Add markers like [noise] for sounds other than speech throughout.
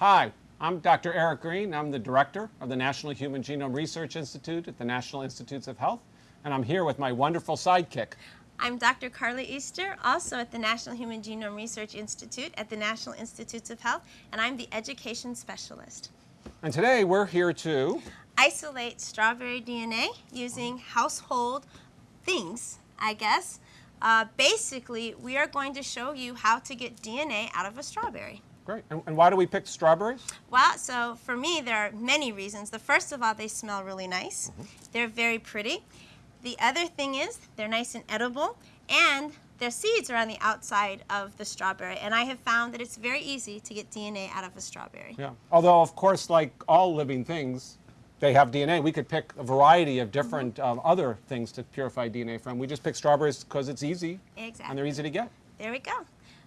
Hi, I'm Dr. Eric Green. I'm the director of the National Human Genome Research Institute at the National Institutes of Health, and I'm here with my wonderful sidekick. I'm Dr. Carla Easter, also at the National Human Genome Research Institute at the National Institutes of Health, and I'm the education specialist. And today we're here to Isolate strawberry DNA using household things, I guess. Uh, basically, we are going to show you how to get DNA out of a strawberry. Great. And, and, why do we pick strawberries? Well, so for me, there are many reasons. The first of all, they smell really nice. Mm -hmm. They're very pretty. The other thing is they're nice and edible, and their seeds are on the outside of the strawberry. And I have found that it's very easy to get DNA out of a strawberry. Yeah. Although, of course, like all living things, they have DNA. We could pick a variety of different mm -hmm. um, other things to purify DNA from. We just pick strawberries because it's easy. Exactly. And they're easy to get. There we go.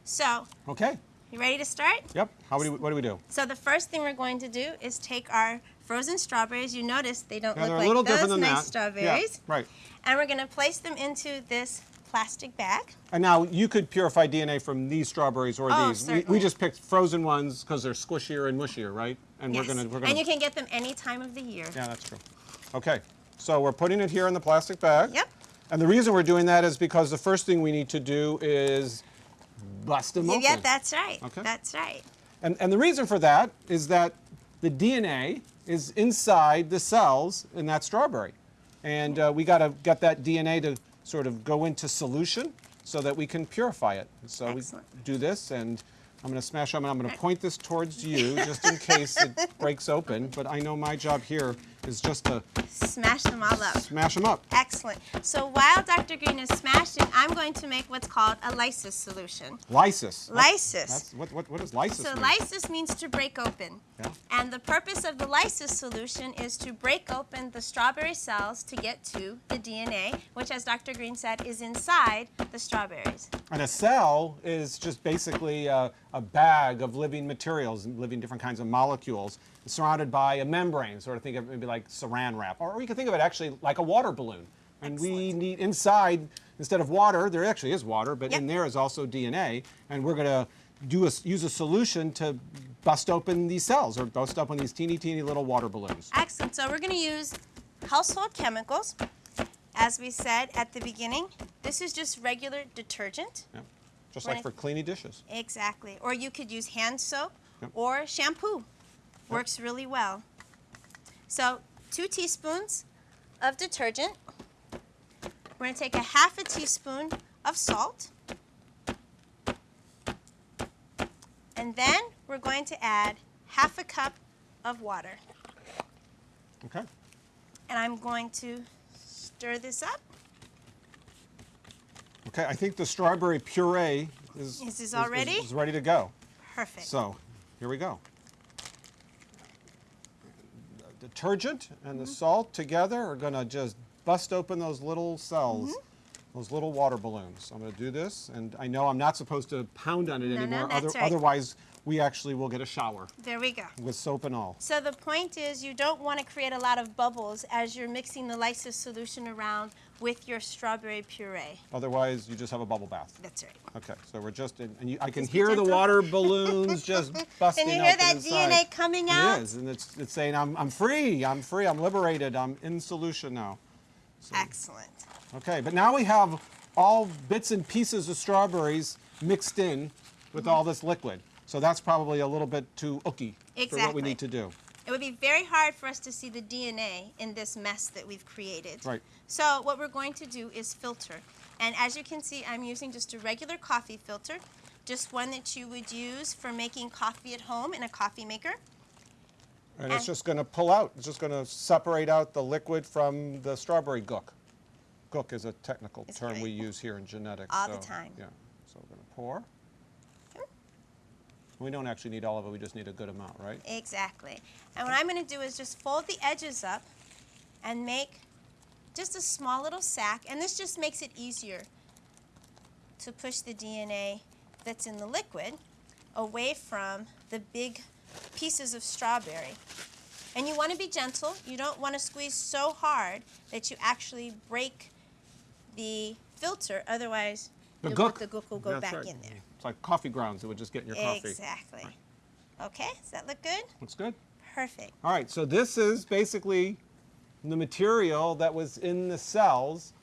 So. Okay. You ready to start? Yep. How do we, what do we do? So the first thing we're going to do is take our frozen strawberries. You notice they don't yeah, look like those nice that. strawberries. Yeah, right. And we're going to place them into this plastic bag. And now you could purify DNA from these strawberries or oh, these. We, we, just picked frozen ones because they're squishier and mushier, right? And yes. we're gonna, we're gonna. And you can get them any time of the year. Yeah, that's true. Okay, so we're putting it here in the plastic bag. Yep. And the reason we're doing that is because the first thing we need to do is bust them open. Yeah, that's right. Okay. That's right. And, and the reason for that is that the DNA is inside the cells in that strawberry. And uh, we got to get that DNA to sort of go into solution so that we can purify it. So Excellent. we do this and I'm going to smash them and I'm going to point this towards you just in case it breaks open. But I know my job here is just to smash them all up. Smash them up. Excellent. So while Dr. Green is smashing, I'm going to make what's called a lysis solution. Lysis. Lysis. what, what, what does lysis so mean? lysis means to break open. Yeah. And the purpose of the lysis solution is to break open the strawberry cells to get to the DNA, which as Dr. Green said is inside the strawberries. And a cell is just basically a, a bag of living materials, and living different kinds of molecules surrounded by a membrane, sort of think of it maybe like saran wrap. Or you can think of it actually like a water balloon. And Excellent. we need inside, instead of water, there actually is water, but yep. in there is also DNA. And we're going to do a, use a solution to bust open these cells or bust open these teeny, teeny little water balloons. Excellent. So we're going to use household chemicals. As we said at the beginning, this is just regular detergent. Yep. Just like for cleaning dishes. Exactly. Or you could use hand soap yep. or shampoo. Works really well. So two teaspoons of detergent. We're going to take a half a teaspoon of salt. And then we're going to add half a cup of water. Okay. And I'm going to stir this up. Okay, I think the strawberry puree is, is, is already? Is, is ready to go. Perfect. So, here we go The detergent and the mm -hmm. salt together are going to just bust open those little cells, mm -hmm. those little water balloons. I'm going to do this, and I know I'm not supposed to pound on it no, anymore. No, Other, right. Otherwise, we actually will get a shower. There we go. With soap and all. So the point is you don't want to create a lot of bubbles as you're mixing the lysis solution around with your strawberry puree. Otherwise, you just have a bubble bath. That's right. Okay, so we're just, in, and you, I can just hear the water [laughs] balloons just busting Can you hear that inside. DNA coming out? It is, and it's, it's saying, I'm, I'm free, I'm free, I'm liberated, I'm in solution now. So, Excellent. Okay, but now we have all bits and pieces of strawberries mixed in with mm -hmm. all this liquid. So that's probably a little bit too ooky exactly. for what we need to do. It would be very hard for us to see the DNA in this mess that we've created. Right. So what we're going to do is filter. And as you can see, I'm using just a regular coffee filter, just one that you would use for making coffee at home in a coffee maker. And, and it's just going to pull out. It's just going to separate out the liquid from the strawberry gook. Gook is a technical term we use here in genetics. All so, the time. Yeah. So we're going to pour. We don't actually need all of it, we just need a good amount, right? Exactly. And what I'm going to do is just fold the edges up and make just a small little sack. And this just makes it easier to push the DNA that's in the liquid away from the big pieces of strawberry. And you want to be gentle. You don't want to squeeze so hard that you actually break the filter. Otherwise, the, the gook. the gook will go back right. in there. It's like coffee grounds. It would just get in your coffee. Exactly. Right. Okay, does that look good? Looks good. Perfect. All right, so this is basically the material that was in the cells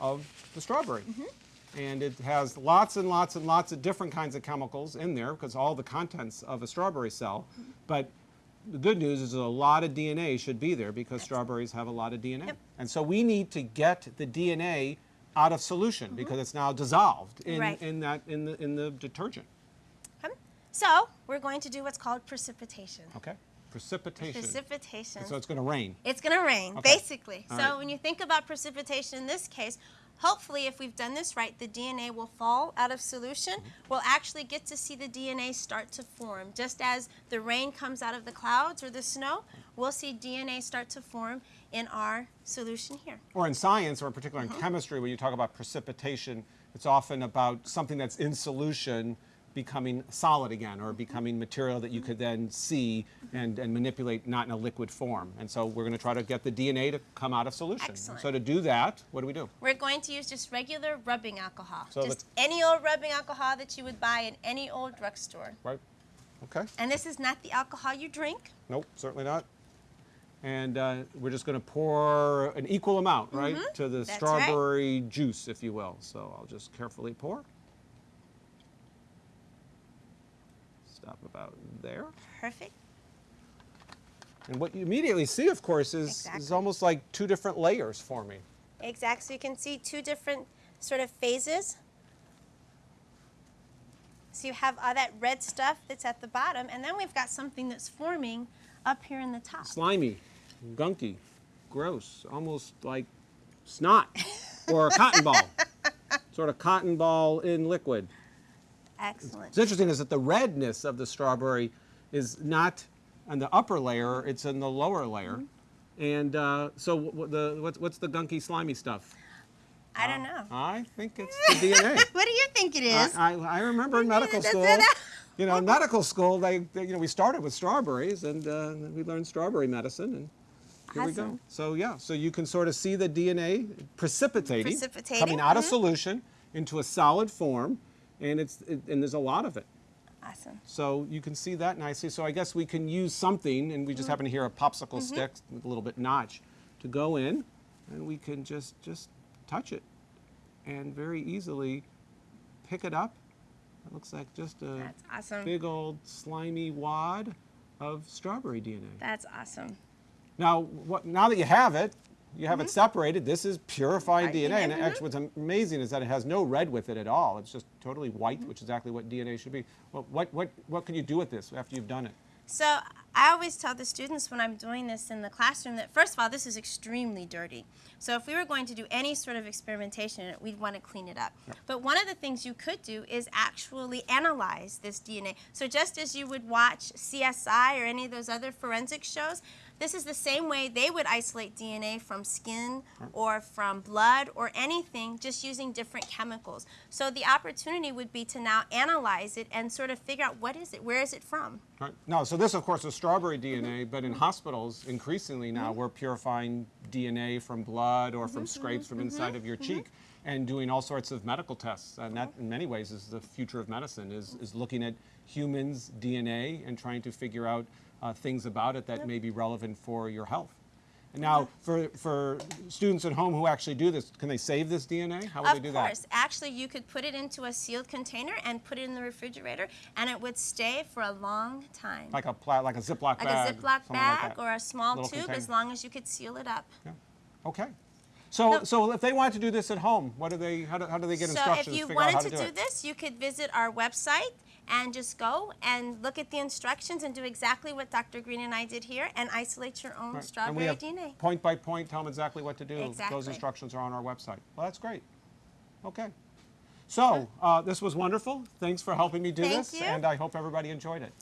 of the strawberry. Mm-hmm. And it has lots and lots and lots of different kinds of chemicals in there because all the contents of a strawberry cell. Mm-hmm. But the good news is a lot of DNA should be there because strawberries have a lot of DNA. Yep. And so we need to get the DNA out of solution because it's now dissolved in, Right. in that in the in the detergent. Um, So we're going to do what's called precipitation. Okay? Precipitation. Precipitation. so it's going to rain. It's going to rain, Okay. basically. All so right. when you think about precipitation in this case, hopefully if we've done this right, the DNA will fall out of solution. Mm-hmm. We'll actually get to see the DNA start to form. Just as the rain comes out of the clouds or the snow, we'll see DNA start to form in our solution here. or in science, or in particular in Uh-huh. chemistry, when you talk about precipitation, it's often about something that's in solution becoming solid again, or becoming material that you could then see and, and manipulate not in a liquid form. And so we're going to try to get the DNA to come out of solution. Excellent. So to do that, what do we do? We're going to use just regular rubbing alcohol. So just any old rubbing alcohol that you would buy in any old drugstore. Right? Okay. And this is not the alcohol you drink. Nope, certainly not. And uh, we're just going to pour an equal amount, right, to the Mm-hmm. That's right. strawberry juice, if you will. So I'll just carefully pour. Stop about there. Perfect. And what you immediately see, of course, is, is almost like two different layers forming. Exactly. So you can see two different sort of phases. So you have all that red stuff that's at the bottom, and then we've got something that's forming up here in the top. Slimy, gunky, gross, almost like snot or a cotton ball. [laughs] Sort of cotton ball in liquid. Excellent. What's interesting is that the redness of the strawberry is not on the upper layer; it's in the lower layer. Mm-hmm. And uh, so, what the what's, what's the gunky, slimy stuff? I don't know. I think it's the [laughs] DNA. What do you think it is? I, I, I remember in medical school. You know, in medical school, they, they you know we started with strawberries, and uh, we learned strawberry medicine, and here we go. So yeah, so you can sort of see the DNA precipitating, Precipitating, coming out of mhm. solution into a solid form, and it's it, and there's a lot of it. awesome. So you can see that nicely. So I guess we can use something, and we Mm-hmm. just happen to hear a popsicle stick with a little bit notch to go in, and we can just just touch it, and very easily pick it up. It looks like just a awesome. big old slimy wad of strawberry DNA. That's awesome. Now, what, now that you have it, you have it mm-hmm. separated. This is purified Right, DNA, and actually, what's amazing is that it has no red with it at all. It's just totally white, mm-hmm. which is exactly what DNA should be. Well, what what what can you do with this after you've done it? So I always tell the students when I'm doing this in the classroom that first of all, this is extremely dirty. So if we were going to do any sort of experimentation, we'd want to clean it up. But one of the things you could do is actually analyze this DNA. So just as you would watch CSI or any of those other forensic shows, this is the same way they would isolate DNA from skin or from blood or anything just using different chemicals. So the opportunity would be to now analyze it and sort of figure out what is it, where is it from? Right. No, so this, of course, is strawberry DNA, but in hospitals, increasingly now, mm-hmm. we're purifying DNA from blood or from mm-hmm, scrapes from mm-hmm, inside of your cheek and doing all sorts of medical tests. And that, in many ways, is the future of medicine, is, is looking at humans' DNA and trying to figure out uh, things about it that may be relevant for your health. And now, for, for students at home who actually do this, can they save this DNA? How would Of they do course. that? Of course. Actually, you could put it into a sealed container and put it in the refrigerator, and it would stay for a long time. Like a, pla- like a Ziploc bag. Like bag? a Ziploc something like bag or a small Little tube, container. as long as you could seal it up. Yeah. Okay. So, No. so if they wanted to do this at home, what do they? How do, how do they get so instructions? if you wanted to to do, this, you could visit our website and just go and look at the instructions and do exactly what Dr. Green and I did here and isolate your own Right. strawberry and we have DNA. Point by point, tell them exactly what to do. Those instructions are on our website. Well, that's great. Okay. So uh, this was wonderful. Thanks for helping me do Thank this, you. and I hope everybody enjoyed it.